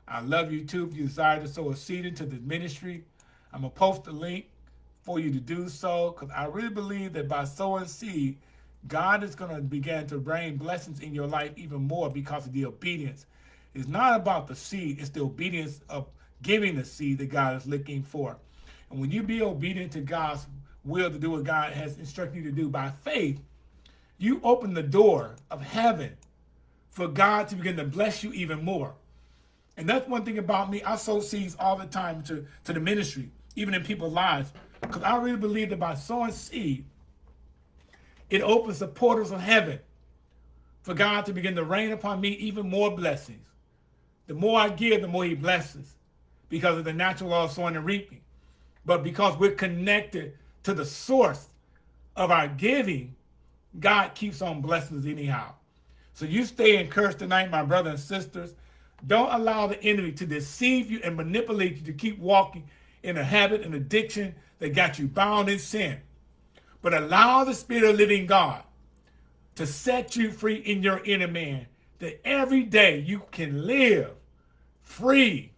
I love you too. If you desire to sow a seed into the ministry, I'm going to post a link for you to do so because I really believe that by sowing seed, God is going to begin to bring blessings in your life even more because of the obedience. It's not about the seed, it's the obedience of giving the seed that God is looking for. And when you be obedient to God's will to do what God has instructed you to do by faith, you open the door of heaven for God to begin to bless you even more. And that's one thing about me. I sow seeds all the time to, to the ministry even in people's lives. Because I really believe that by sowing seed, it opens the portals of heaven for God to begin to rain upon me even more blessings. The more I give, the more he blesses because of the natural law of sowing and reaping. But because we're connected to the source of our giving, God keeps on blessing us anyhow. So you stay encouraged tonight, my brothers and sisters. Don't allow the enemy to deceive you and manipulate you to keep walking in a habit and addiction that got you bound in sin. But allow the Spirit of living God to set you free in your inner man, that every day you can live free,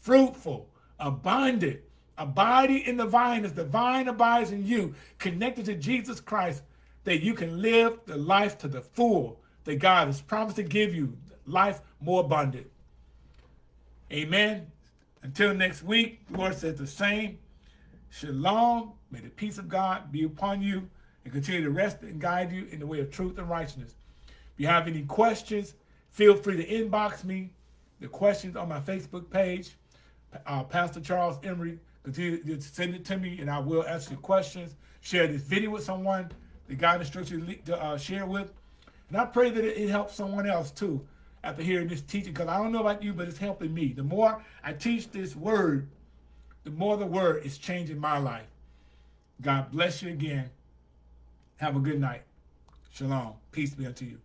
fruitful, abundant, abiding in the vine as the vine abides in you, connected to Jesus Christ, that you can live the life to the full that God has promised to give you, life more abundant. Amen. Until next week, Lord says the same. Shalom. May the peace of God be upon you and continue to rest and guide you in the way of truth and righteousness. If you have any questions, feel free to inbox me the questions on my Facebook page. uh, Pastor Charles Emery. Continue to send it to me, and I will answer your questions. Share this video with someone that God instructs you to uh, share with. And I pray that it helps someone else too after hearing this teaching, because I don't know about you, but it's helping me. The more I teach this word, the more the word is changing my life. God bless you again. Have a good night. Shalom. Peace be unto you.